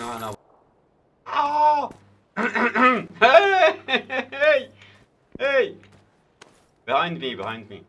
No, no. Oh! hey! Hey! Hey! Behind me, behind me.